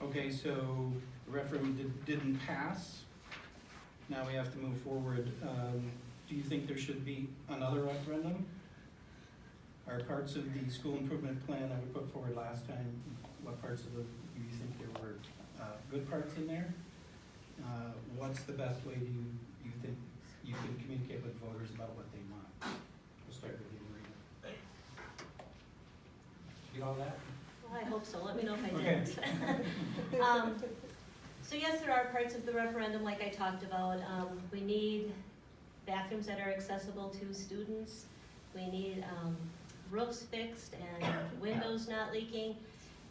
Okay, so the referendum did- didn't pass. Now we have to move forward. Um, Do you think there should be another referendum? Are parts of the school improvement plan that we put forward last time, what parts of the, do you think there were uh, good parts in there? Uh, What's the best way do you, you think you can communicate with voters about what they want? We'll start with you, Maria. Get all that? Well, I hope so, let me know if I Okay. didn't. Um, So yes, there are parts of the referendum, like I talked about, um, we need bathrooms that are accessible to students. We need, um, roofs fixed and windows not leaking.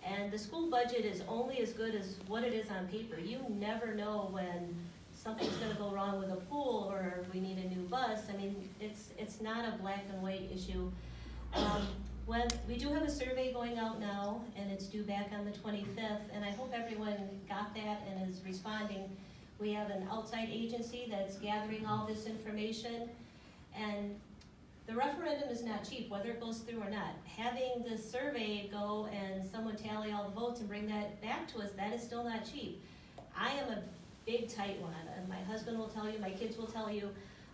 And the school budget is only as good as what it is on paper. You never know when something's gonna go wrong with a pool or we need a new bus. I mean, it's, it's not a black and white issue. Um, when, we do have a survey going out now, and it's due back on the twenty-fifth, and I hope everyone got that and is responding. We have an outside agency that's gathering all this information, and the referendum is not cheap, whether it goes through or not. Having the survey go and someone tally all the votes and bring that back to us, that is still not cheap. I am a big tight one, and my husband will tell you, my kids will tell you,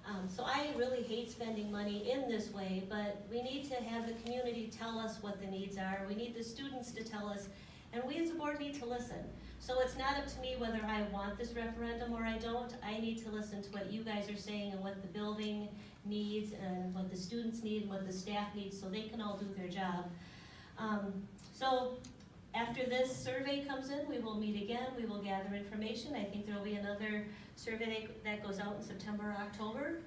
um, so I really hate spending money in this way, but we need to have the community tell us what the needs are, we need the students to tell us, and we as a board need to listen. So it's not up to me whether I want this referendum or I don't, I need to listen to what you guys are saying and what the building needs and what the students need and what the staff needs, so they can all do their job. Um, so, after this survey comes in, we will meet again, we will gather information, I think there will be another survey that goes out in September or October.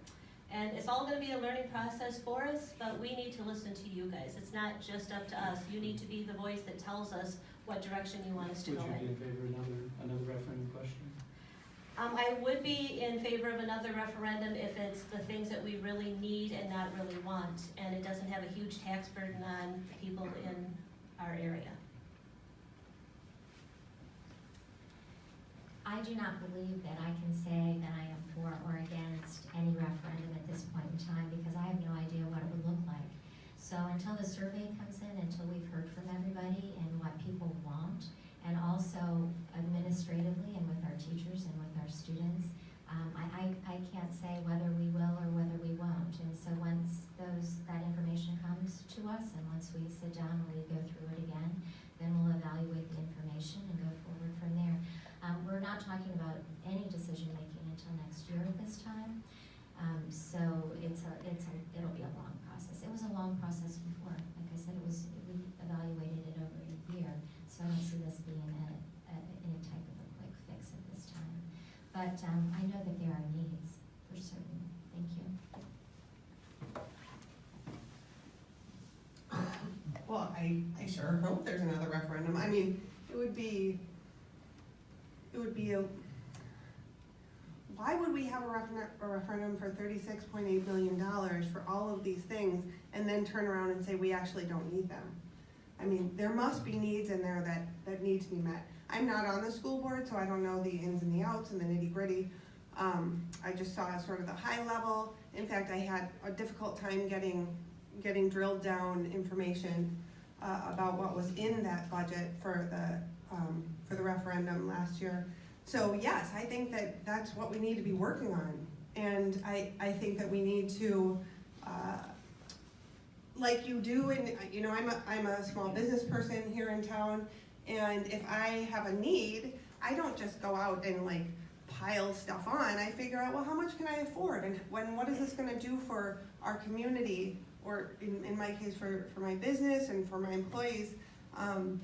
And it's all gonna be a learning process for us, but we need to listen to you guys. It's not just up to us. You need to be the voice that tells us what direction you want us to Would go you be in. in favor of another, another referendum question? Um, I would be in favor of another referendum if it's the things that we really need and not really want, and it doesn't have a huge tax burden on people in our area. I do not believe that I can say that I am for or against any referendum at this point in time, because I have no idea what it would look like. So until the survey comes in, until we've heard from everybody and what people want, and also administratively and with our teachers and with our students, um, I, I, I can't say whether we will or whether we won't. And so once those, that information comes to us, and once we sit down and we go through it again, then we'll evaluate the information and go forward from there. Um, we're not talking about any decision-making until next year at this time. Um, so it's a, it's a, it'll be a long process. It was a long process before. Like I said, it was, we evaluated it over a year. So I don't see this being a, a, any type of a quick fix at this time. But, um, I know that there are needs for certain. Thank you. Well, I, I sure hope there's another referendum. I mean, it would be, why would we have a referendum, a referendum for thirty-six point eight million dollars for all of these things and then turn around and say we actually don't need them? I mean, there must be needs in there that, that need to be met. I'm not on the school board, so I don't know the ins and the outs and the nitty gritty. Um, I just saw sort of the high level. In fact, I had a difficult time getting, getting drilled down information uh, about what was in that budget for the, um, for the referendum last year. So yes, I think that that's what we need to be working on. And I, I think that we need to, uh, like you do, and, you know, I'm a, I'm a small business person here in town, and if I have a need, I don't just go out and like pile stuff on, I figure out, well, how much can I afford, and when, what is this gonna do for our community, or in, in my case, for, for my business and for my employees, um,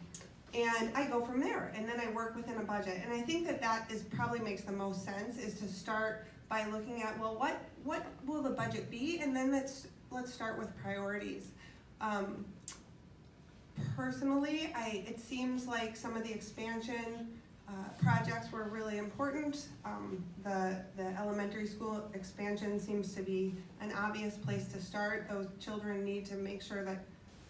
and I go from there, and then I work within a budget, and I think that that is, probably makes the most sense, is to start by looking at, well, what, what will the budget be, and then let's, let's start with priorities. Um, personally, I, it seems like some of the expansion, uh, projects were really important. Um, the, the elementary school expansion seems to be an obvious place to start. Those children need to make sure that,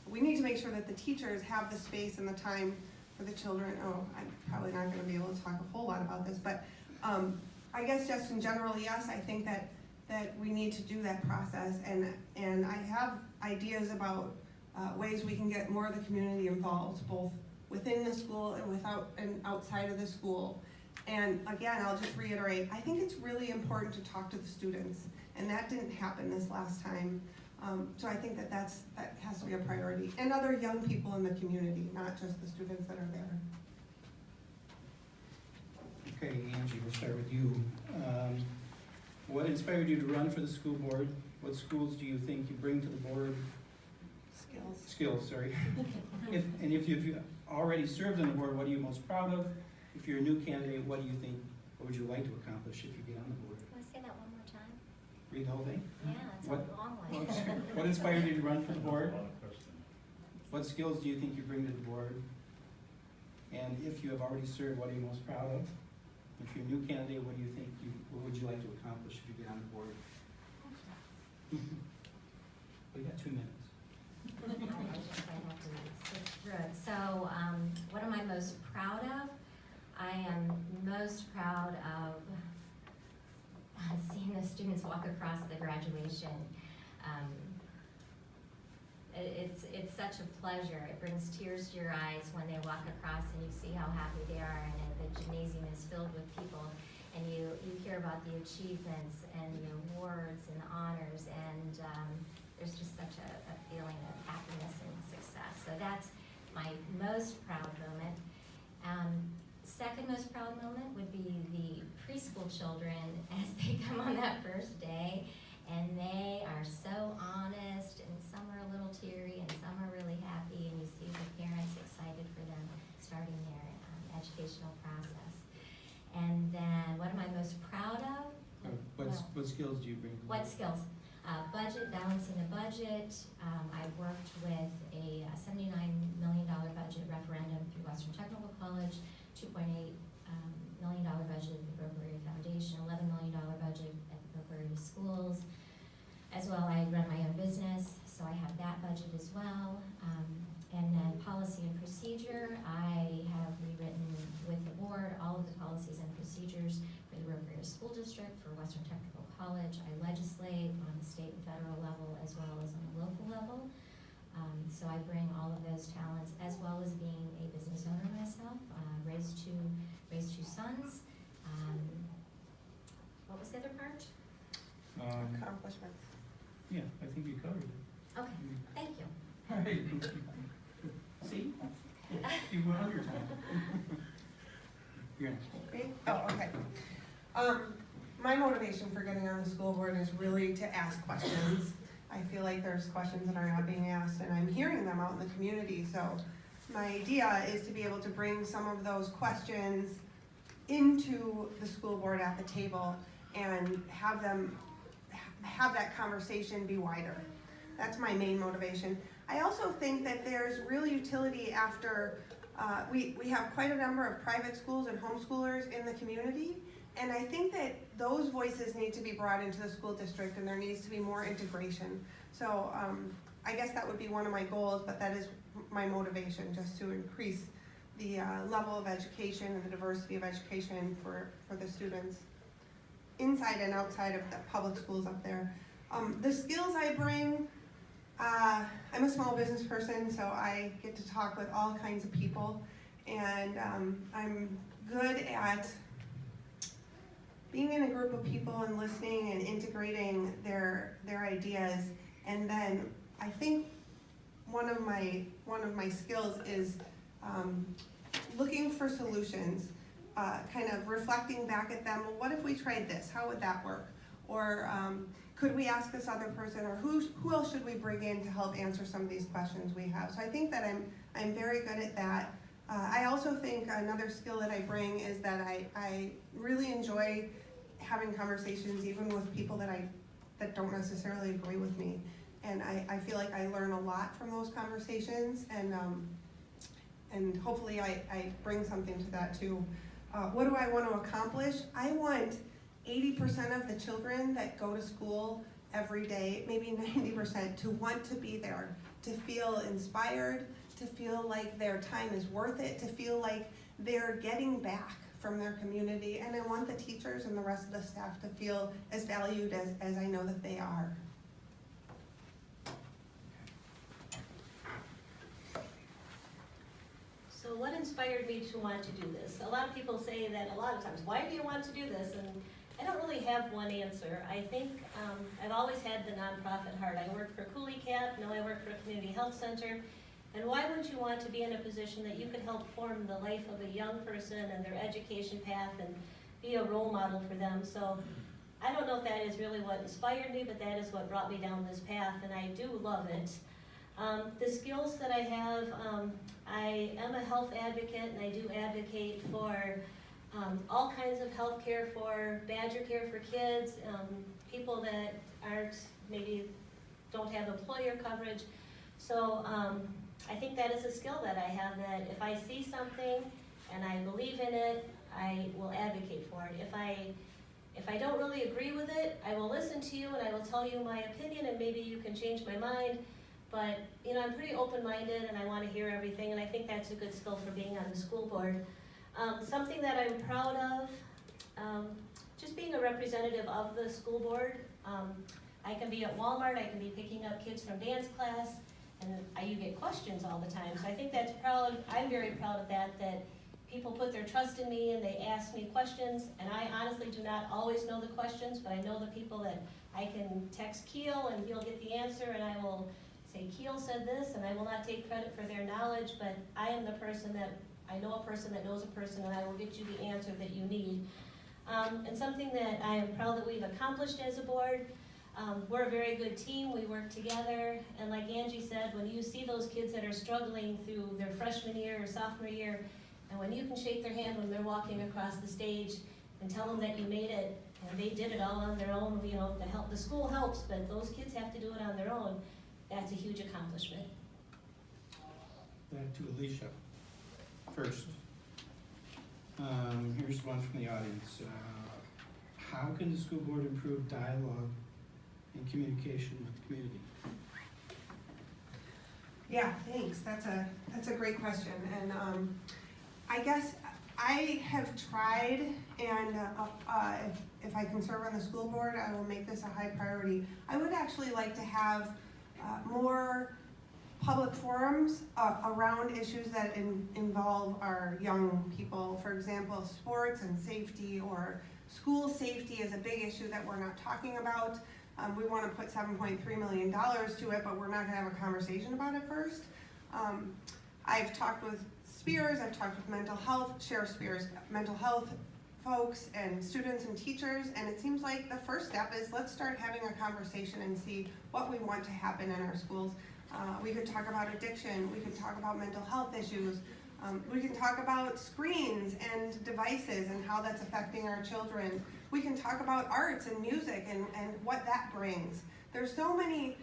we need to make sure that the teachers have the space and the time for the children. Oh, I'm probably not gonna be able to talk a whole lot about this, but, um, I guess just in general, yes, I think that, that we need to do that process and, and I have ideas about, uh, ways we can get more of the community involved, both within the school and without, and outside of the school. And again, I'll just reiterate, I think it's really important to talk to the students, and that didn't happen this last time. Um, so I think that that's, that has to be a priority, and other young people in the community, not just the students that are there. Okay, Angie, we'll start with you. Um, What inspired you to run for the school board? What schools do you think you bring to the board? Skills. Skills, sorry. If, and if you've already served on the board, what are you most proud of? If you're a new candidate, what do you think, what would you like to accomplish if you get on the board? Can I say that one more time? Read the whole thing? Yeah, it's a What- long one. what inspired you to run for the board? What skills do you think you bring to the board? And if you have already served, what are you most proud of? If you're a new candidate, what do you think you, what would you like to accomplish if you get on the board? We got two minutes. I just might have to sit through it. So, um, what am I most proud of? I am most proud of seeing the students walk across the graduation. Um, it- it's, it's such a pleasure. It brings tears to your eyes when they walk across and you see how happy they are and the gymnasium is filled with people. And you, you hear about the achievements and the awards and the honors and, um, there's just such a, a feeling of happiness and success. So that's my most proud moment. Um, second most proud moment would be the preschool children as they come on that first day and they are so honest and some are a little teary and some are really happy and you see the parents excited for them starting their um, educational process. And then what am I most proud of? Uh, What, s- what skills do you bring? to What skills? Uh, budget, balancing a budget. Um, I worked with a seventy-nine million dollar budget referendum through Western Technical College, two point eight, um, million dollar budget at the Broke Foundation, eleven million dollar budget at the Broke Schools. As well, I run my own business, so I have that budget as well. Um, and then policy and procedure, I have rewritten with the board all of the policies and procedures for the Rio School District, for Western Technical College. I legislate on the state and federal level as well as on the local level. Um, so I bring all of those talents as well as being a business owner myself, raised two, raised two sons. Um, what was the other part? Um, Accomplishments. yeah, I think you covered it. Okay, thank you. All right. See? You went on your time. You're next. Oh, okay. Um, my motivation for getting on the school board is really to ask questions. I feel like there's questions that are not being asked, and I'm hearing them out in the community, so my idea is to be able to bring some of those questions into the school board at the table and have them, have that conversation be wider. That's my main motivation. I also think that there's real utility after, uh, we, we have quite a number of private schools and homeschoolers in the community. And I think that those voices need to be brought into the school district and there needs to be more integration. So, um, I guess that would be one of my goals, but that is my motivation, just to increase the, uh, level of education and the diversity of education for, for the students inside and outside of the public schools up there. Um, the skills I bring, uh, I'm a small business person, so I get to talk with all kinds of people, and um, I'm good at being in a group of people and listening and integrating their their ideas. And then I think one of my one of my skills is um, looking for solutions, uh, kind of reflecting back at them. Well, what if we tried this? How would that work? Or um, could we ask this other person, or who, who else should we bring in to help answer some of these questions we have? So I think that I'm, I'm very good at that. Uh, I also think another skill that I bring is that I, I really enjoy having conversations even with people that I, that don't necessarily agree with me. And I, I feel like I learn a lot from those conversations and, um, and hopefully I, I bring something to that too. Uh, what do I want to accomplish? I want eighty percent of the children that go to school every day, maybe ninety percent, to want to be there, to feel inspired, to feel like their time is worth it, to feel like they're getting back from their community. And I want the teachers and the rest of the staff to feel as valued as, as I know that they are. So So what inspired me to want to do this? A lot of people say that a lot of times, why do you want to do this? And I don't really have one answer. I think um, I've always had the nonprofit heart. I worked for Couleecap, now I work for a community health center. And why wouldn't you want to be in a position that you could help form the life of a young person and their education path and be a role model for them? So I don't know if that is really what inspired me, but that is what brought me down this path, and I do love it. Um, the skills that I have, um, I am a health advocate, and I do advocate for um, all kinds of health care for BadgerCare for kids, um, people that aren't maybe don't have employer coverage. So um, I think that is a skill that I have. That if I see something and I believe in it, I will advocate for it. If I if I don't really agree with it, I will listen to you and I will tell you my opinion and maybe you can change my mind. But, you know, I'm pretty open-minded and I want to hear everything and I think that's a good skill for being on the school board. Um, something that I'm proud of, um, just being a representative of the school board. Um, I can be at Walmart, I can be picking up kids from dance class, and I, you get questions all the time. So I think that's proud, I'm very proud of that, that people put their trust in me and they ask me questions, and I honestly do not always know the questions, but I know the people that I can text Keel and he'll get the answer, and I will say, Keel said this, and I will not take credit for their knowledge, but I am the person that, I know a person that knows a person, and I will get you the answer that you need. Um, and something that I am proud that we've accomplished as a board, um, we're a very good team, we work together, and like Angie said, when you see those kids that are struggling through their freshman year or sophomore year, and when you can shake their hand when they're walking across the stage and tell them that you made it, and they did it all on their own, you know, the help, the school helps, but those kids have to do it on their own, that's a huge accomplishment. Back to Alicia first. Um, here's one from the audience. Uh, How can the school board improve dialogue and communication with the community? Yeah, thanks, that's a, that's a great question, and, um, I guess I have tried, and, uh, uh, if, if I can serve on the school board, I will make this a high priority. I would actually like to have, uh, more public forums, uh, around issues that in, involve our young people. For example, sports and safety, or school safety is a big issue that we're not talking about. Um, we wanna put seven point three million dollars to it, but we're not gonna have a conversation about it first. Um, I've talked with Spears, I've talked with mental health, Sheriff Spears, mental health folks and students and teachers, and it seems like the first step is let's start having a conversation and see what we want to happen in our schools. Uh, we could talk about addiction, we could talk about mental health issues, um, we can talk about screens and devices and how that's affecting our children. We can talk about arts and music and, and what that brings. There's so many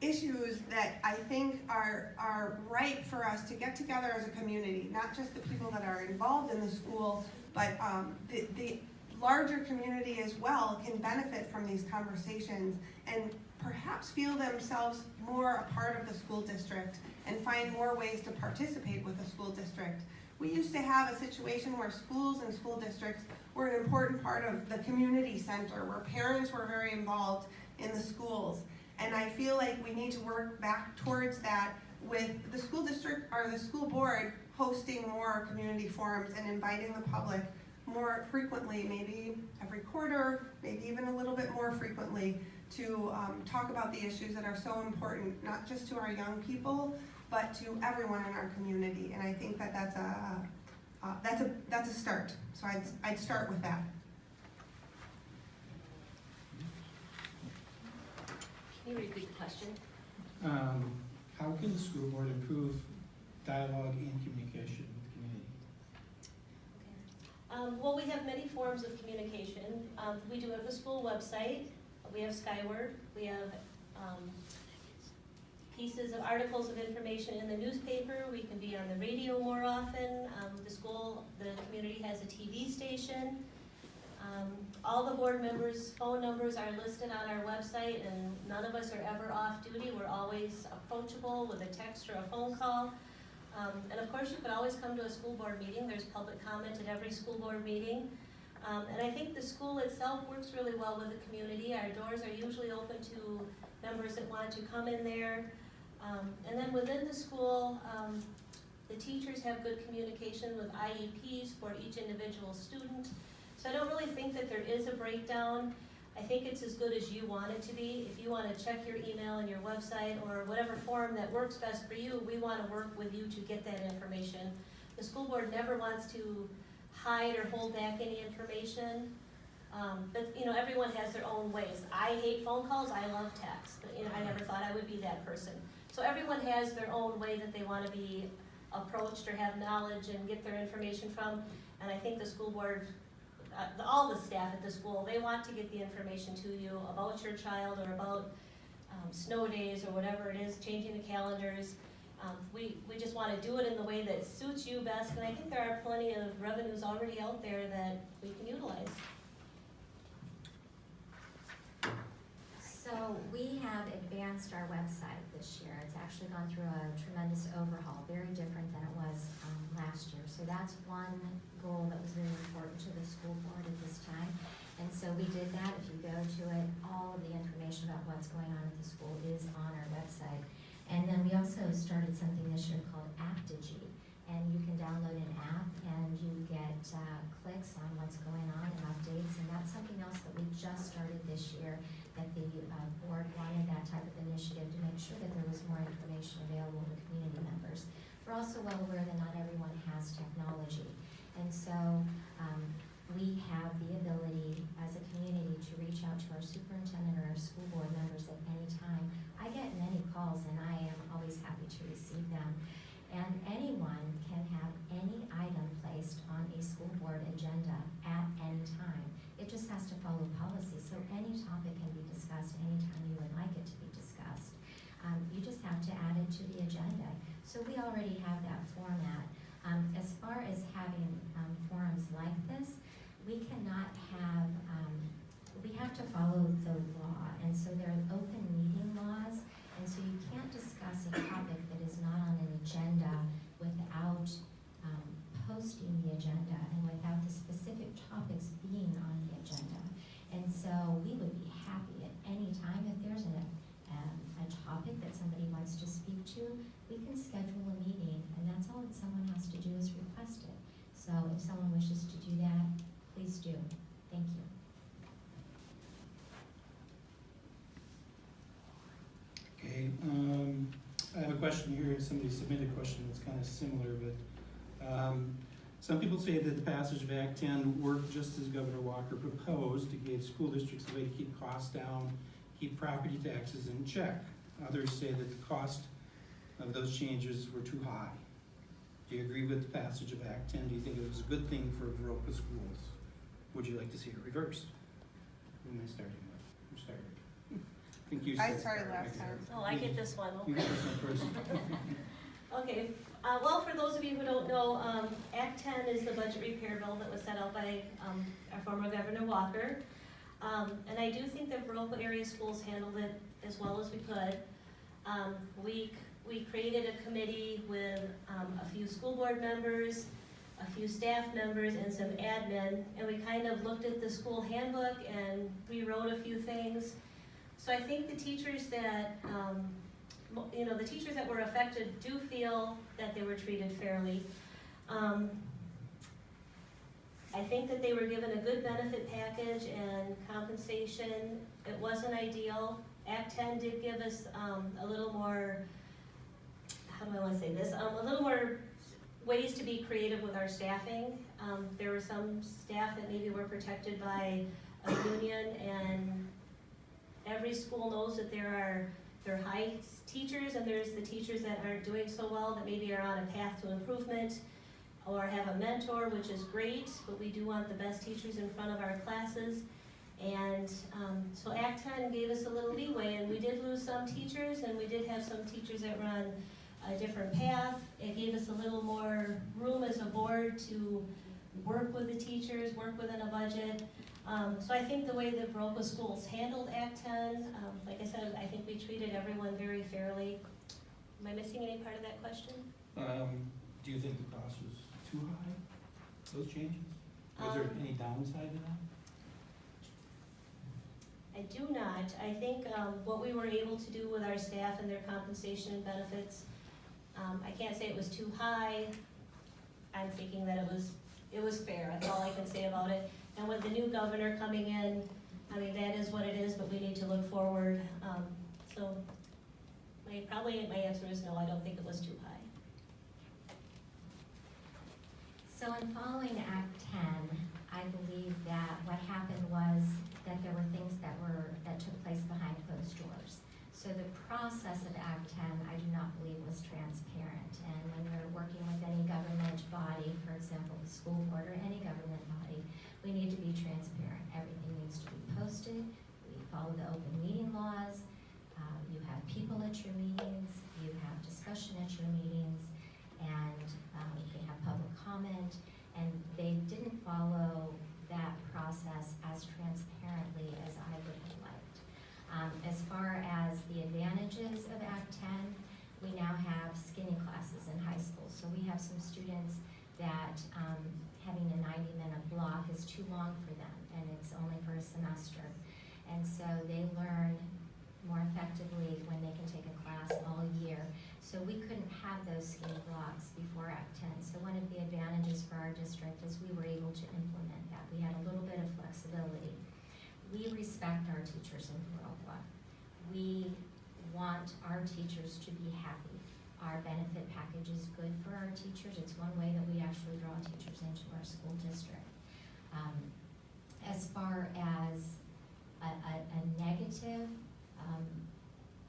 issues that I think are, are ripe for us to get together as a community, not just the people that are involved in the school, but um, the, the larger community as well can benefit from these conversations and perhaps feel themselves more a part of the school district and find more ways to participate with the school district. We used to have a situation where schools and school districts were an important part of the community center, where parents were very involved in the schools. And I feel like we need to work back towards that with the school district, or the school board hosting more community forums and inviting the public more frequently, maybe every quarter, maybe even a little bit more frequently, to um, talk about the issues that are so important, not just to our young people, but to everyone in our community. And I think that that's a, uh, that's a, that's a start. So I'd, I'd start with that. Can you repeat the question? Um, How can the school board improve dialogue and communication with the community? Um, well, we have many forms of communication. Um, we do have the school website, we have Skyward, we have, um, pieces of articles of information in the newspaper, we can be on the radio more often. Um, the school, the community has a TV station. Um, all the board members' phone numbers are listed on our website and none of us are ever off duty. We're always approachable with a text or a phone call. Um, and of course, you could always come to a school board meeting, there's public comment at every school board meeting. Um, and I think the school itself works really well with the community, our doors are usually open to members that want to come in there. Um, and then within the school, um, The teachers have good communication with IEPs for each individual student. So I don't really think that there is a breakdown. I think it's as good as you want it to be. If you wanna check your email and your website or whatever form that works best for you, we wanna work with you to get that information. The school board never wants to hide or hold back any information. Um, but, you know, everyone has their own ways. I hate phone calls, I love text, but, you know, I never thought I would be that person. So everyone has their own way that they wanna be approached or have knowledge and get their information from. And I think the school board, uh, all the staff at the school, they want to get the information to you about your child or about, um, snow days or whatever it is, changing the calendars. Um, we, we just wanna do it in the way that suits you best, and I think there are plenty of revenues already out there that we can utilize. So we have advanced our website this year. It's actually gone through a tremendous overhaul, very different than it was um, last year. So that's one goal that was really important to the school board at this time. And so we did that. If you go to it, all of the information about what's going on at the school is on our website. And then we also started something this year called Apptegy. And you can download an app and you get uh, clicks on what's going on and updates. And that's something else that we just started this year that the uh, board wanted that type of initiative to make sure that there was more information available to community members. We're also well aware that not everyone has technology. And so um, we have the ability as a community to reach out to our superintendent or our school board members at any time. I get many calls and I am always happy to receive them. And anyone can have any item placed on a school board agenda at any time. It just has to follow policy, so any topic can be discussed anytime you would like it to be discussed. Um, you just have to add it to the agenda. So we already have that format. Um, as far as having, um, forums like this, we cannot have, um, we have to follow the law, and so there are open meeting laws, and so you can't discuss a topic that is not on an agenda without, um, posting the agenda and without the specific topics being on the agenda. And so we would be happy at any time if there's a, um, a topic that somebody wants to speak to, we can schedule a meeting, and that's all that someone has to do is request it. So if someone wishes to do that, please do. Thank you. Okay, um, I have a question here, somebody submitted a question that's kind of similar, but, um, some people say that the passage of Act ten worked just as Governor Walker proposed, to gave school districts a way to keep costs down, keep property taxes in check. Others say that the cost of those changes were too high. Do you agree with the passage of Act ten? Do you think it was a good thing for Viroqua schools? Would you like to see it reversed? Who am I starting with? Who started? I think you I said- started last time. Oh, I get this one, You okay. get this one first. Okay, uh, well, for those of you who don't know, um, Act ten is the budget repair bill that was set out by, um, our former Governor Walker. Um, and I do think that Viroqua area schools handled it as well as we could. Um, we, we created a committee with, um, a few school board members, a few staff members, and some admin, and we kind of looked at the school handbook and rewrote a few things. So I think the teachers that, um, you know, the teachers that were affected do feel that they were treated fairly. I think that they were given a good benefit package and compensation. It wasn't ideal. Act ten did give us, um, a little more, how do I wanna say this, um, a little more ways to be creative with our staffing. Um, there were some staff that maybe were protected by a union and every school knows that there are, there are high teachers and there's the teachers that aren't doing so well, that maybe are on a path to improvement or have a mentor, which is great, but we do want the best teachers in front of our classes. And, um, so Act ten gave us a little leeway and we did lose some teachers and we did have some teachers that on a different path. It gave us a little more room as a board to work with the teachers, work within a budget. Um, so I think the way that Viroqua schools handled Act ten, um, like I said, I think we treated everyone very fairly. Am I missing any part of that question? Um, do you think the cost was too high, those changes? Was there Um, any downside to that? I do not. I think, um, what we were able to do with our staff and their compensation and benefits, Um, I can't say it was too high. I'm thinking that it was, it was fair, that's all I can say about it. And with the new governor coming in, I mean, that is what it is, but we need to look forward. Um, so, my, probably my answer is no, I don't think it was too high. So in following Act ten, I believe that what happened was that there were things that were, that took place behind closed doors. So the process of Act ten, I do not believe was transparent. And when we're working with any government body, for example, the school board or any government body, we need to be transparent. Everything needs to be posted, we follow the open meeting laws, uh, you have people at your meetings, you have discussion at your meetings, and, um, they have public comment, and they didn't follow that process as transparently as I would have liked. Um, as far as the advantages of Act ten, we now have skinny classes in high school, so we have some students that, um, having a ninety-minute block is too long for them, and it's only for a semester. And so they learn more effectively when they can take a class all year. So we couldn't have those skinny blocks before Act ten. So one of the advantages for our district is we were able to implement that. We had a little bit of flexibility. We respect our teachers in Viroqua. We want our teachers to be happy. Our benefit package is good for our teachers. It's one way that we actually draw teachers into our school district. Um, as far as a, a, a negative, um,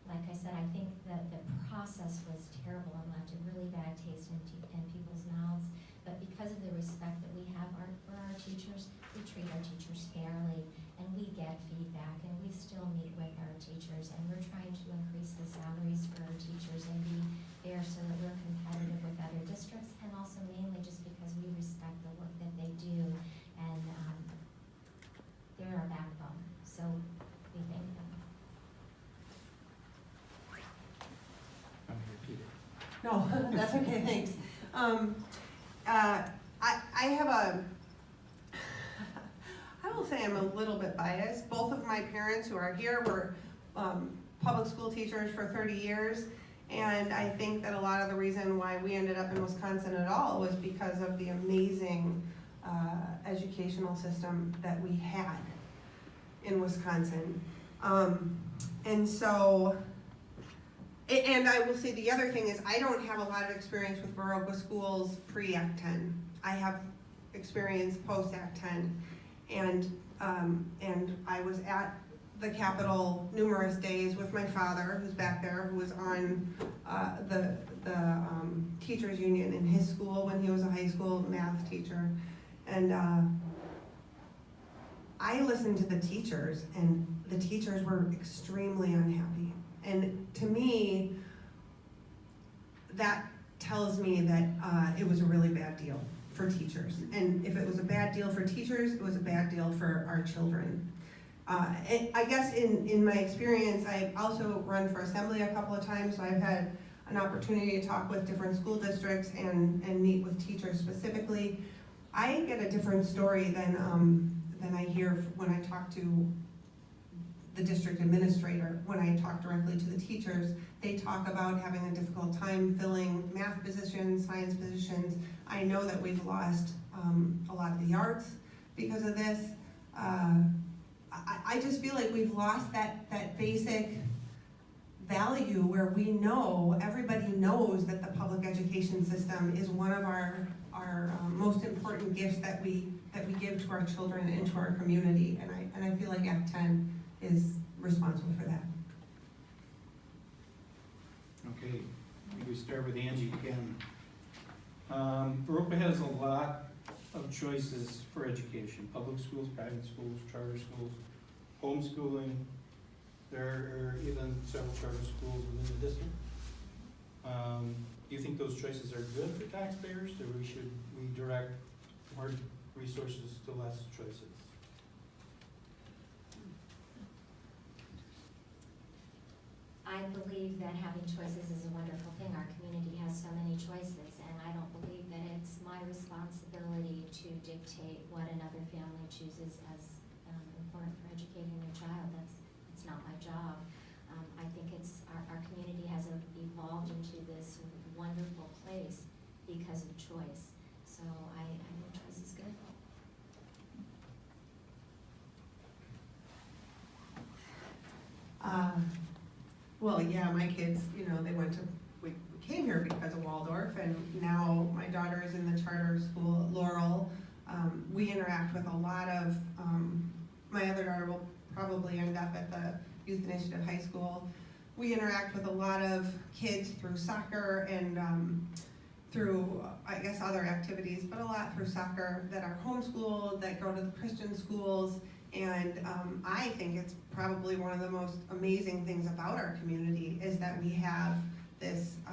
like I said, I think that the process was terrible and left a really bad taste in, in people's mouths. But because of the respect that we have our, for our teachers, we treat our teachers fairly and we get feedback and we still meet with our teachers and we're trying to increase the salaries for our teachers and be fair so that we're competitive with other districts and also mainly just because we respect the work that they do and, um, they're our backbone, so we thank them. I'm gonna repeat it. No, that's okay, thanks. Um, uh, I, I have a, I will say I'm a little bit biased. Both of my parents who are here were, um, public school teachers for thirty years. And I think that a lot of the reason why we ended up in Wisconsin at all was because of the amazing, uh, educational system that we had in Wisconsin. Um, and so, And I will say the other thing is, I don't have a lot of experience with Viroqua schools pre-Act ten. I have experience post-Act ten. And, um, and I was at the Capitol numerous days with my father, who's back there, who was on, uh, the, the, um, teachers union in his school when he was a high school math teacher. And, uh, I listened to the teachers and the teachers were extremely unhappy. And to me, that tells me that uh, it was a really bad deal for teachers. And if it was a bad deal for teachers, it was a bad deal for our children. Uh, I guess in, in my experience, I've also run for assembly a couple of times, so I've had an opportunity to talk with different school districts and, and meet with teachers specifically. I get a different story than, um, than I hear when I talk to the district administrator, when I talk directly to the teachers, they talk about having a difficult time filling math positions, science positions. I know that we've lost, um, a lot of the arts because of this. Uh, I, I just feel like we've lost that, that basic value where we know, everybody knows that the public education system is one of our, our um, most important gifts that we, that we give to our children and to our community. And I, and I feel like Act ten is responsible for that. Okay, we start with Angie again. Um, has a lot of choices for education, public schools, private schools, charter schools, homeschooling. There are even several charter schools within the district. Um, do you think those choices are good for taxpayers, or we should, we direct more resources to less choices? I believe that having choices is a wonderful thing. Our community has so many choices, and I don't believe that it's my responsibility to dictate what another family chooses as um, important for educating their child. That's, it's not my job. Um, I think it's, our, our community has evolved into this wonderful place because of choice. So I, I think choice is good. Um, well, yeah, my kids, you know, they went to, we came here because of Waldorf, and now my daughter is in the charter school at Laurel. Um, we interact with a lot of, um, my other daughter will probably end up at the Youth Initiative High School. We interact with a lot of kids through soccer and, um, through, I guess, other activities, but a lot through soccer that are homeschooled, that go to the Christian schools. And um, I think it's probably one of the most amazing things about our community is that we have this, uh,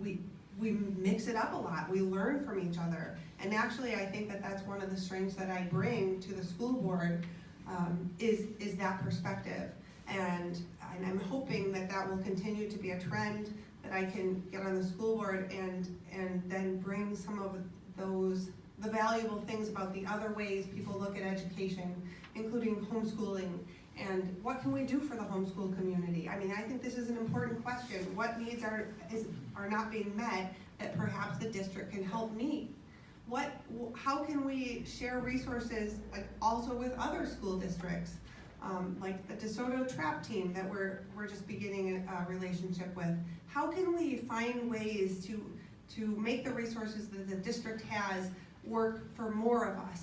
we, we mix it up a lot, we learn from each other. And actually, I think that that's one of the strengths that I bring to the school board, um, is, is that perspective. And, and I'm hoping that that will continue to be a trend, that I can get on the school board and, and then bring some of those, the valuable things about the other ways people look at education, including homeschooling, and what can we do for the homeschool community? I mean, I think this is an important question. What needs are, is, are not being met that perhaps the district can help meet? What, how can we share resources, like, also with other school districts? Um, like the DeSoto Trap Team that we're, we're just beginning a, a relationship with. How can we find ways to, to make the resources that the district has work for more of us?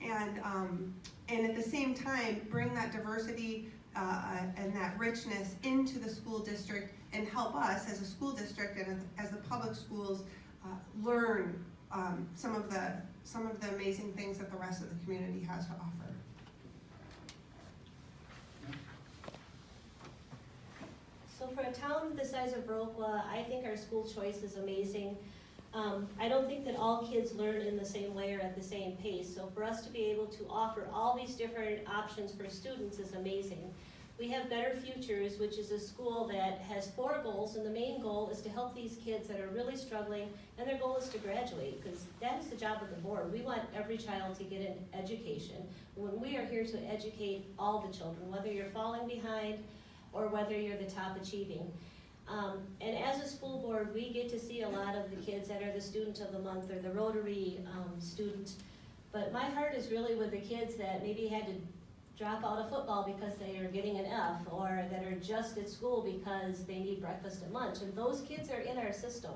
And, um, and at the same time, bring that diversity, uh, and that richness into the school district and help us as a school district and as, as the public schools, uh, learn, um, some of the, some of the amazing things that the rest of the community has to offer. So for a town the size of Viroqua, I think our school choice is amazing. Um, I don't think that all kids learn in the same way or at the same pace, so for us to be able to offer all these different options for students is amazing. We have Better Futures, which is a school that has four goals, and the main goal is to help these kids that are really struggling, and their goal is to graduate, because that is the job of the board. We want every child to get an education. When we are here to educate all the children, whether you're falling behind or whether you're the top achieving. Um, and as a school board, we get to see a lot of the kids that are the student of the month or the Rotary um, student. But my heart is really with the kids that maybe had to drop out of football because they are getting an F or that are just at school because they need breakfast and lunch. And those kids are in our system.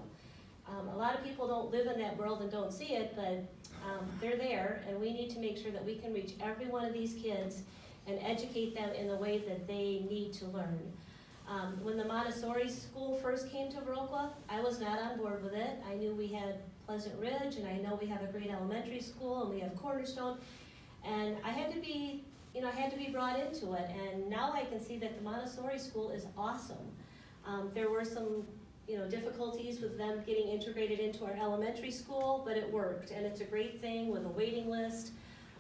Um, a lot of people don't live in that world and don't see it, but um, they're there, and we need to make sure that we can reach every one of these kids and educate them in the way that they need to learn. Um, when the Montessori school first came to Viroqua, I was not on board with it. I knew we had Pleasant Ridge, and I know we have a great elementary school, and we have Cornerstone, and I had to be, you know, I had to be brought into it, and now I can see that the Montessori school is awesome. Um, there were some, you know, difficulties with them getting integrated into our elementary school, but it worked, and it's a great thing with a waiting list.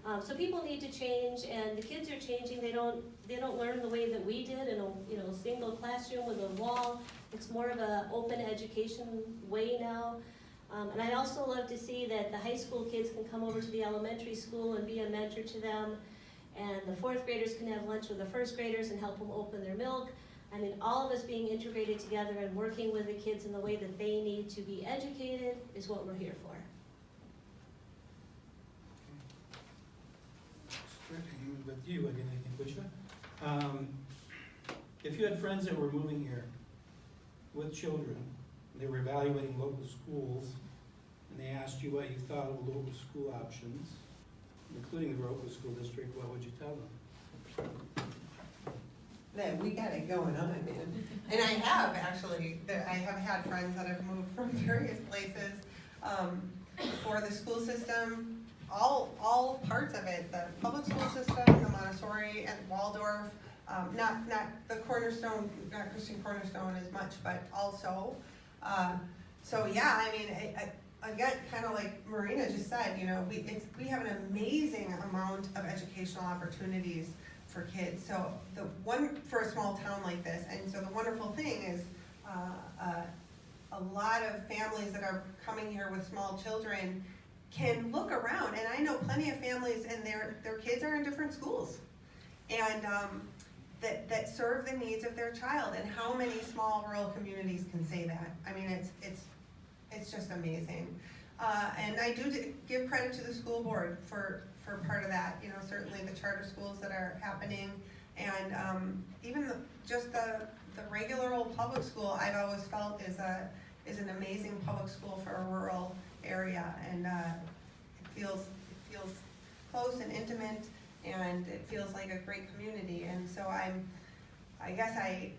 Um, so people need to change, and the kids are changing. They don't they don't learn the way that we did in a you know single classroom with a wall. It's more of an open education way now. Um, and I'd also love to see that the high school kids can come over to the elementary school and be a mentor to them, and the fourth graders can have lunch with the first graders and help them open their milk. I mean, all of us being integrated together and working with the kids in the way that they need to be educated is what we're here for. Starting with you again, I think, Wisha. Um, if you had friends that were moving here with children, they were evaluating local schools, and they asked you what you thought of local school options, including the local school district, what would you tell them? That we got it going on, man. And I have actually, I have had friends that have moved from various places, um, for the school system, all, all parts of it, the public school system, the Montessori and Waldorf, um, not, not the Cornerstone, not Christian Cornerstone as much, but also, uh, so yeah, I mean, I, I, again, kinda like Marina just said, you know, we, we have an amazing amount of educational opportunities for kids. So the one, for a small town like this, and so the wonderful thing is, uh, uh, a lot of families that are coming here with small children can look around, and I know plenty of families and their, their kids are in different schools. And, um, that, that serve the needs of their child, and how many small rural communities can say that? I mean, it's, it's, it's just amazing. Uh, and I do give credit to the school board for, for part of that, you know, certainly the charter schools that are happening. And, um, even the, just the, the regular old public school, I've always felt is a, is an amazing public school for a rural area. And, uh, it feels, it feels close and intimate, and it feels like a great community. And so I'm, I guess I,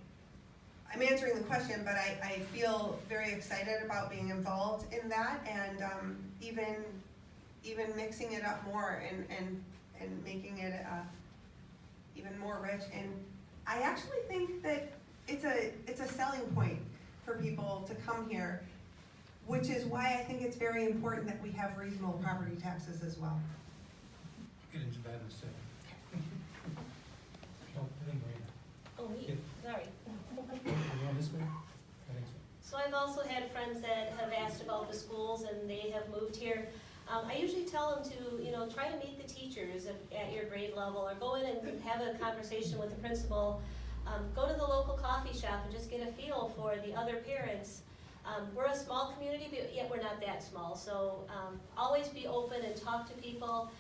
I'm answering the question, but I, I feel very excited about being involved in that and, um, even, even mixing it up more and, and, and making it, uh, even more rich. And I actually think that it's a, it's a selling point for people to come here, which is why I think it's very important that we have reasonable property taxes as well. Get into that in a second. Oh, I think Marina. Oh, me, Yeah. sorry. You want this way? I think so. So I've also had friends that have asked about the schools and they have moved here. Um, I usually tell them to, you know, try to meet the teachers at, at your grade level or go in and have a conversation with the principal. Um, go to the local coffee shop and just get a feel for the other parents. Um, we're a small community, but yet we're not that small, so, um, always be open and talk to people.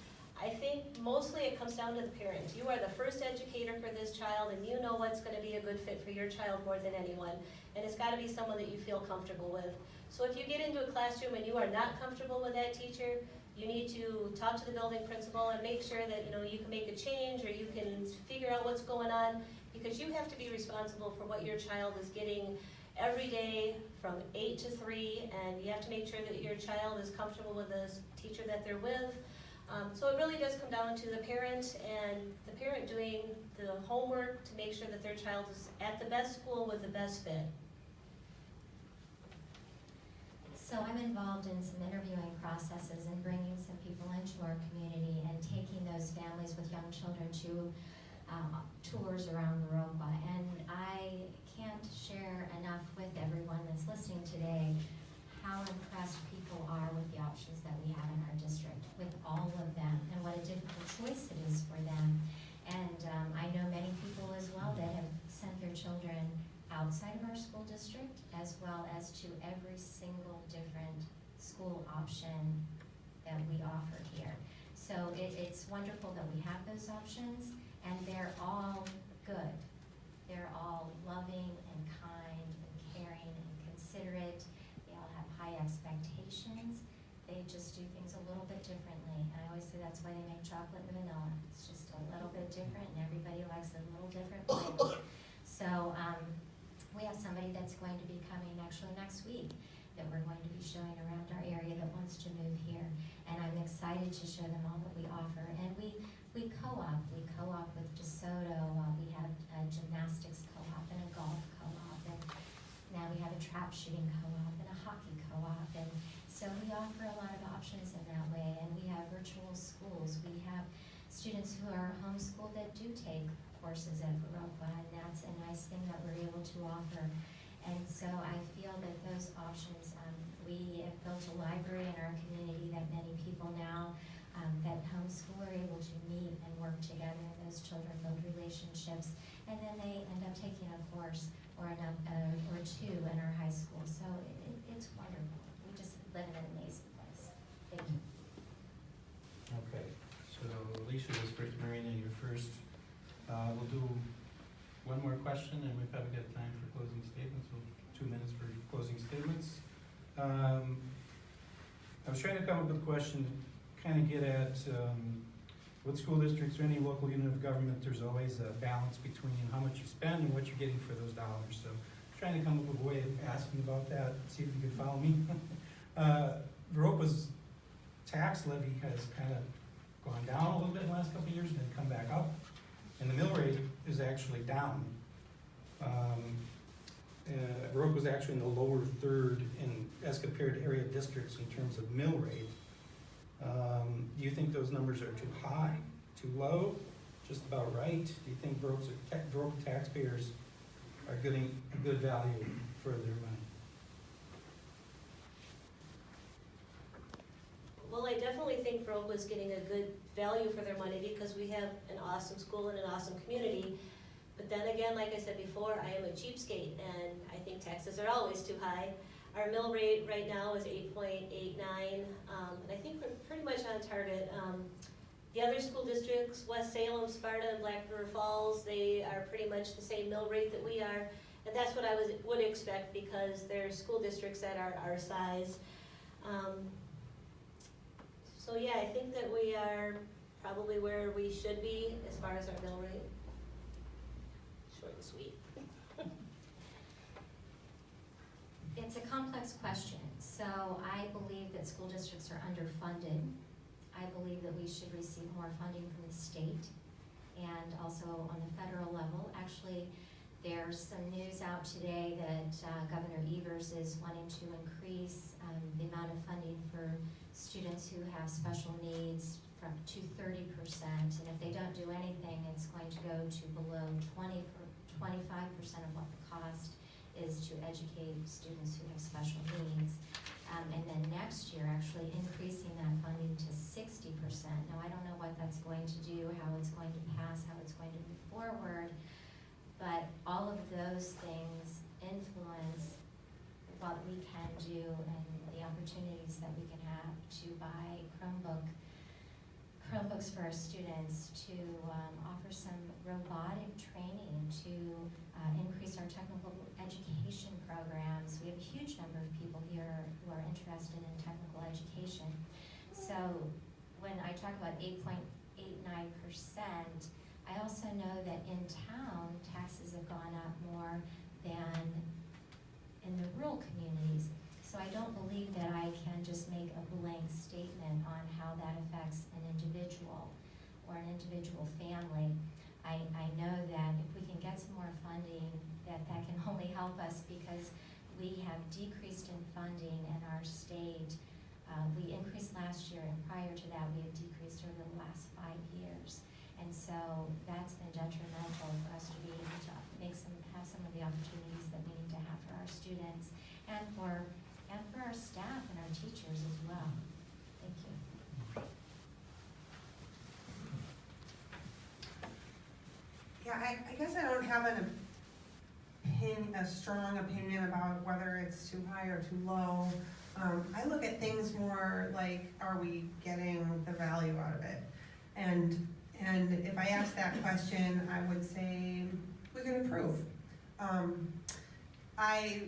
I think mostly it comes down to the parent. You are the first educator for this child and you know what's gonna be a good fit for your child more than anyone. And it's gotta be someone that you feel comfortable with. So if you get into a classroom and you are not comfortable with that teacher, you need to talk to the building principal and make sure that, you know, you can make a change or you can figure out what's going on. Because you have to be responsible for what your child is getting every day from eight to three. And you have to make sure that your child is comfortable with the teacher that they're with. Um, so it really does come down to the parent and the parent doing the homework to make sure that their child is at the best school with the best fit. So I'm involved in some interviewing processes and bringing some people into our community and taking those families with young children to um, tours around Viroqua. And I can't share enough with everyone that's listening today how impressed people are with the options that we have in our district, with all of them, and what a difficult choice it is for them. And um, I know many people as well that have sent their children outside of our school district as well as to every single different school option that we offer here. So it, it's wonderful that we have those options and they're all good. They're all loving and kind and caring and considerate. They all have high expectations. They just do things a little bit differently. And I always say that's why they make chocolate and vanilla. It's just a little bit different and everybody likes it a little different. So, um, we have somebody that's going to be coming actually next week that we're going to be showing around our area that wants to move here. And I'm excited to show them all that we offer. And we, we co-op, we co-op with DeSoto, uh, we have a gymnastics co-op and a golf co-op. And now we have a trap shooting co-op and a hockey co-op. And so we offer a lot of options in that way. And we have virtual schools. We have students who are homeschooled that do take courses at Viroqua, and that's a nice thing that we're able to offer. And so I feel that those options, um, we have built a library in our community that many people now, um, that homeschool are able to meet and work together, those children build relationships, and then they end up taking a course or an, uh, or two in our high school, so it, it, it's wonderful. We just live in an amazing place. Thank you. Okay, so Alicia was first, Marina, you're first. Uh, we'll do one more question and we probably got a good time for closing statements, we'll, two minutes for closing statements. Um, I was trying to come up with a question, kind of get at, um, with school districts or any local unit of government, there's always a balance between how much you spend and what you're getting for those dollars. So trying to come up with a way of asking about that, see if you can follow me. Uh, Viroqua's tax levy has kind of gone down a little bit in the last couple of years, then come back up. And the mill rate is actually down. Um, uh, actually in the lower third in, as compared to area districts in terms of mill rate. Um, do you think those numbers are too high, too low, just about right? Do you think Viroqua taxpayers are getting a good value for their money? Well, I definitely think Viroqua was getting a good value for their money because we have an awesome school and an awesome community. But then again, like I said before, I am a cheapskate and I think taxes are always too high. Our mill rate right now is eight point eight nine, um, and I think we're pretty much on target. Um, the other school districts, West Salem, Sparta, and Black River Falls, they are pretty much the same mill rate that we are. And that's what I was, would expect because they're school districts that are our size. Um, so yeah, I think that we are probably where we should be as far as our mill rate. Short and sweet. It's a complex question, so I believe that school districts are underfunded. I believe that we should receive more funding from the state and also on the federal level. Actually, there's some news out today that uh, Governor Evers is wanting to increase um, the amount of funding for students who have special needs from to thirty percent. And if they don't do anything, it's going to go to below 20 25 percent of what the cost is to educate students who have special needs. Um, and then next year, actually increasing that funding to sixty percent. Now, I don't know what that's going to do, how it's going to pass, how it's going to move forward, but all of those things influence what we can do and the opportunities that we can have to buy Chromebook, Chromebooks for our students, to um, offer some robotic training, to uh, increase our technical education programs. We have a huge number of people here who are interested in technical education. So when I talk about eight point eight nine percent, I also know that in town, taxes have gone up more than in the rural communities. So I don't believe that I can just make a blank statement on how that affects an individual or an individual family. I, I know that if we can get some more funding, that that can only help us because we have decreased in funding in our state. Uh, we increased last year and prior to that, we have decreased over the last five years. And so that's been detrimental for us to be able to make some, have some of the opportunities that we need to have for our students and for, and for our staff and our teachers as well. Thank you. Yeah, I, I guess I don't have an opinion, a strong opinion about whether it's too high or too low. Um, I look at things more like, are we getting the value out of it? And, and if I ask that question, I would say, we can improve. Um, I,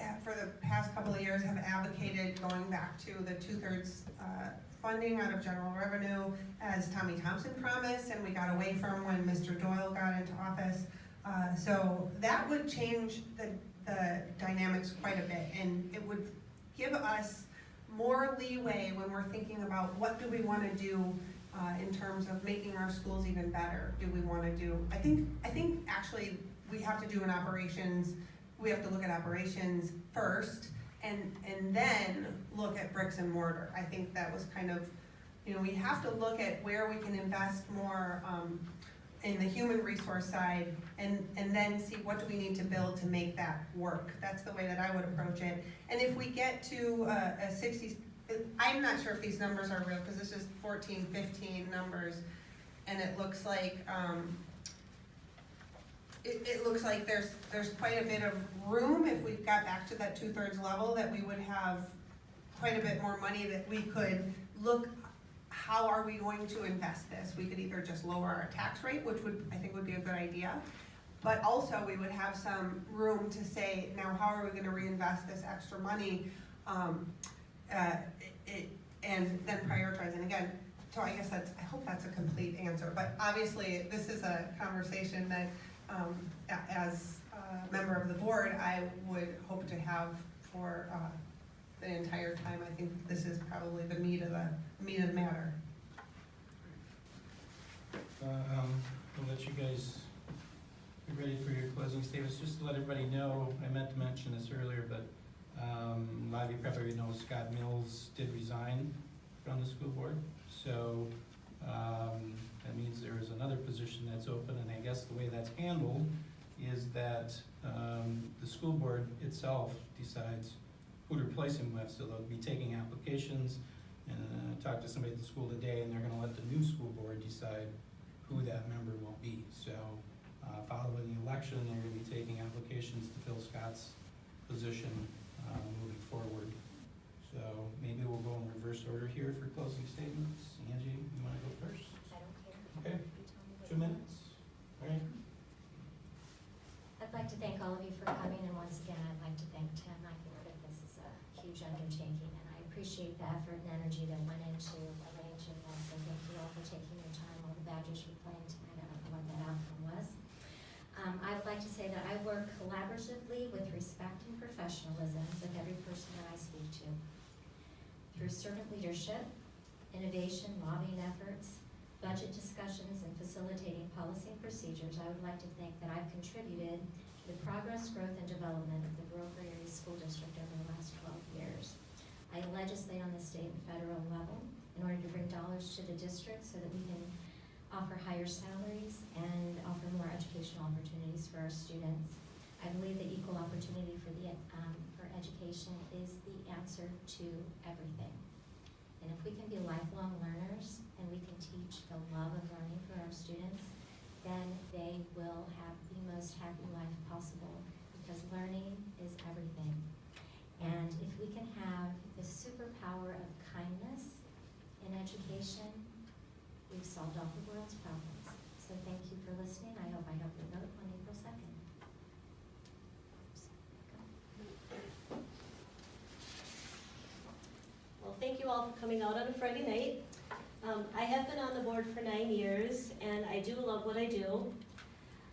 uh, for the past couple of years, have advocated going back to the two-thirds, uh, funding out of general revenue as Tommy Thompson promised, and we got away from when Mr. Doyle got into office. Uh, so that would change the, the dynamics quite a bit, and it would give us more leeway when we're thinking about what do we wanna do uh, in terms of making our schools even better, do we wanna do? I think, I think actually, we have to do an operations, we have to look at operations first, and, and then look at bricks and mortar. I think that was kind of, you know, we have to look at where we can invest more, um, in the human resource side, and, and then see what do we need to build to make that work. That's the way that I would approach it. And if we get to a, a sixty, I'm not sure if these numbers are real, because this is 14, 15 numbers, and it looks like, um, it, it looks like there's, there's quite a bit of room, if we got back to that two-thirds level, that we would have quite a bit more money that we could look, how are we going to invest this? We could either just lower our tax rate, which would, I think would be a good idea, but also we would have some room to say, now how are we gonna reinvest this extra money? Um, uh, it, and then prioritize, and again, so I guess that's, I hope that's a complete answer, but obviously, this is a conversation that, um, as a member of the board, I would hope to have for, uh, the entire time, I think this is probably the meat of the, meat of the matter. Uh, um, We'll let you guys be ready for your closing statements. Just to let everybody know, I meant to mention this earlier, but um, a lot of you probably know Scott Mills did resign from the school board. So um, that means there is another position that's open, and I guess the way that's handled is that um, the school board itself decides who to replace him with. So they'll be taking applications, and uh, to somebody at the school today, and they're gonna let the new school board decide who that member will be. So, uh, following the election, they're gonna be taking applications to fill Scott's position, uh, moving forward. So maybe we'll go in reverse order here for closing statements. Angie, you wanna go first? I don't care. Okay, You tell me what two minutes? All right. I'd like to thank all of you for coming, and once again, I'd like to thank Tim. I think that this is a huge undertaking, and I appreciate the effort and energy that went into arranging this. So thank you all for taking your time. All the Badgers were playing tonight. I don't know what that outcome was. Um, I would like to say that I work collaboratively with respect and professionalism with every person that I speak to. Through servant leadership, innovation, lobbying efforts, budget discussions, and facilitating policy and procedures, I would like to think that I've contributed to the progress, growth, and development of the Viroqua Area School District over the last twelve years. I legislate on the state and federal level in order to bring dollars to the district so that we can offer higher salaries and offer more educational opportunities for our students. I believe that equal opportunity for the, um, for education is the answer to everything. And if we can be lifelong learners and we can teach the love of learning for our students, then they will have the most happy life possible because learning is everything. And if we can have the superpower of kindness in education, we've solved all the world's problems. So thank you for listening. I hope I help you vote on April second. Well, thank you all for coming out on a Friday night. Um, I have been on the board for nine years, and I do love what I do.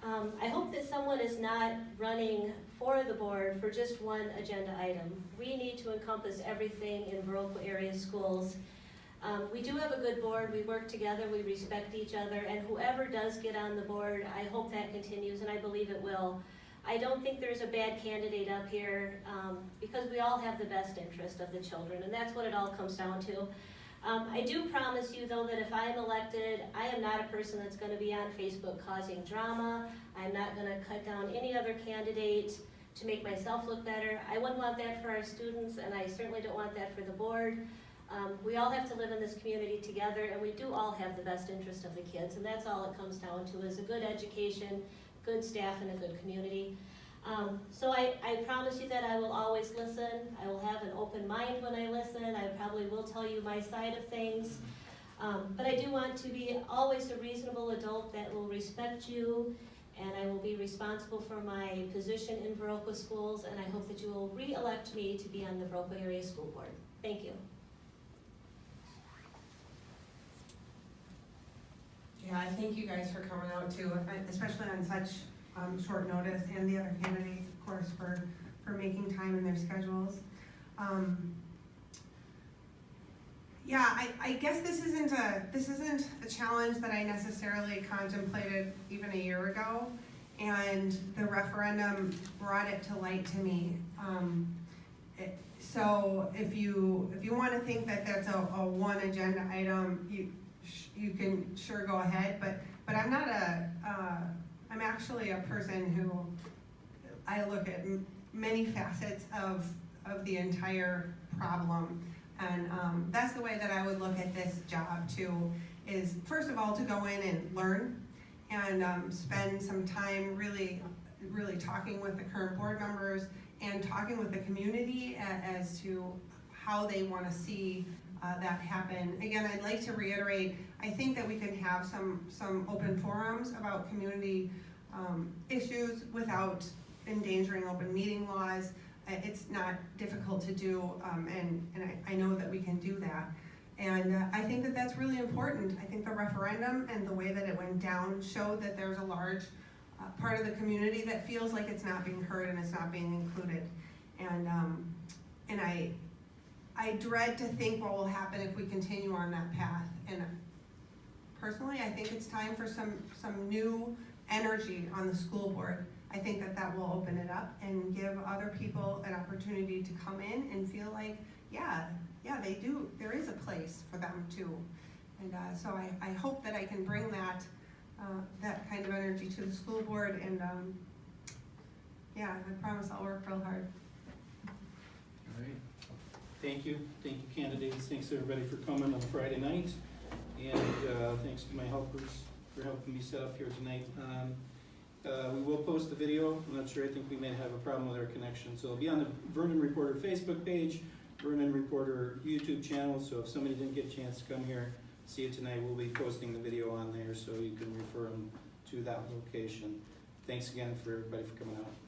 Um, I hope that someone is not running for the board for just one agenda item. We need to encompass everything in Viroqua area schools. Um, we do have a good board, we work together, we respect each other, and whoever does get on the board, I hope that continues, and I believe it will. I don't think there's a bad candidate up here, um, because we all have the best interest of the children, and that's what it all comes down to. Um, I do promise you, though, that if I am elected, I am not a person that's gonna be on Facebook causing drama. I'm not gonna cut down any other candidate to make myself look better. I wouldn't want that for our students, and I certainly don't want that for the board. Um, we all have to live in this community together, and we do all have the best interest of the kids, and that's all it comes down to, is a good education, good staff, and a good community. Um, so I, I promise you that I will always listen, I will have an open mind when I listen, I probably will tell you my side of things. Um, but I do want to be always a reasonable adult that will respect you, and I will be responsible for my position in Viroqua Schools, and I hope that you will re-elect me to be on the Viroqua Area School Board. Thank you. Yeah, I thank you guys for coming out too, especially on such, um, short notice, and the other candidates, of course, for, for making time in their schedules. Um, yeah, I, I guess this isn't a, this isn't a challenge that I necessarily contemplated even a year ago, and the referendum brought it to light to me. Um, it- so if you, if you wanna think that that's a, a one agenda item, you, you can sure go ahead, but, but I'm not a, uh, I'm actually a person who, I look at many facets of, of the entire problem. And, um, that's the way that I would look at this job too, is first of all, to go in and learn and, um, spend some time really, really talking with the current board members and talking with the community as to how they wanna see, uh, that happen. Again, I'd like to reiterate, I think that we can have some, some open forums about community, um, issues without endangering open meeting laws. Uh, It's not difficult to do, um, and, and I, I know that we can do that. And uh, I think that that's really important. I think the referendum and the way that it went down showed that there's a large uh, part of the community that feels like it's not being heard and it's not being included. And, um, and I, I dread to think what will happen if we continue on that path. And personally, I think it's time for some, some new energy on the school board. I think that that will open it up and give other people an opportunity to come in and feel like, yeah, yeah, they do, there is a place for them too. And, uh, so I, I hope that I can bring that, uh, that kind of energy to the school board and, um, yeah, I promise I'll work real hard. Thank you, thank you candidates, thanks everybody for coming on Friday night. And uh, thanks to my helpers for helping me set up here tonight. Um, Uh, we will post the video, I'm not sure, I think we may have a problem with our connection, so it'll be on the Vernon Reporter Facebook page, Vernon Reporter YouTube channel, so if somebody didn't get a chance to come here, see it tonight, we'll be posting the video on there, so you can refer them to that location. Thanks again for everybody for coming out.